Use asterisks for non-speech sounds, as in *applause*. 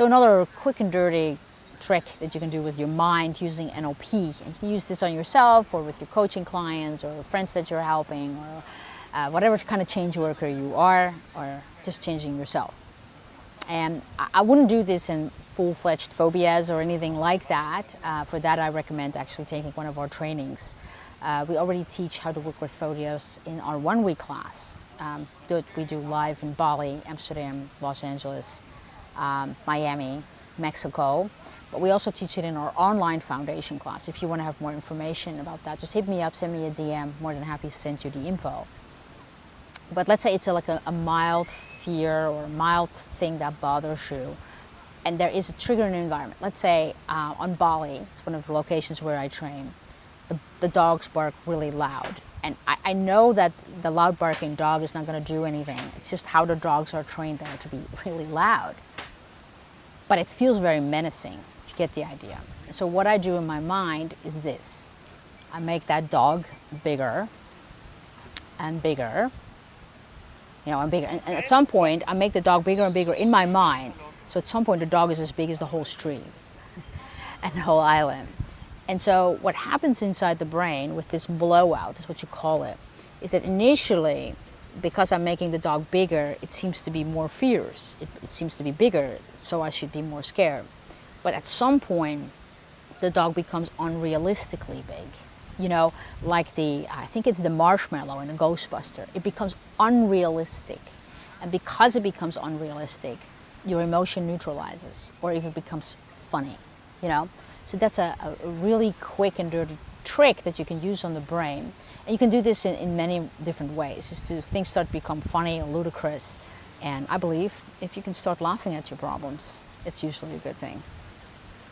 So another quick and dirty trick that you can do with your mind using NLP. And you can use this on yourself or with your coaching clients or friends that you're helping or uh, whatever kind of change worker you are or just changing yourself. And I wouldn't do this in full-fledged phobias or anything like that. Uh, for that, I recommend actually taking one of our trainings. Uh, we already teach how to work with phobias in our one-week class um, that we do live in Bali, Amsterdam, Los Angeles, um, Miami, Mexico. But we also teach it in our online foundation class. If you want to have more information about that, just hit me up, send me a DM. More than happy to send you the info. But let's say it's a, like a, a mild fear or a mild thing that bothers you and there is a trigger in the environment. Let's say uh, on Bali, it's one of the locations where I train, the, the dogs bark really loud. And I, I, know that the loud barking dog is not going to do anything. It's just how the dogs are trained there to be *laughs* really loud. But it feels very menacing, if you get the idea. So what I do in my mind is this. I make that dog bigger and bigger you know, I'm bigger. And, and at some point, I make the dog bigger and bigger in my mind. So at some point, the dog is as big as the whole street *laughs* and the whole island. And so what happens inside the brain with this blowout, is what you call it, is that initially, because I'm making the dog bigger, it seems to be more fierce. It, it seems to be bigger, so I should be more scared. But at some point, the dog becomes unrealistically big you know, like the, I think it's the marshmallow in a Ghostbuster. It becomes unrealistic. And because it becomes unrealistic, your emotion neutralizes or even becomes funny, you know? So that's a, a really quick and dirty trick that you can use on the brain. And you can do this in, in many different ways, is to things start to become funny or ludicrous. And I believe if you can start laughing at your problems, it's usually a good thing.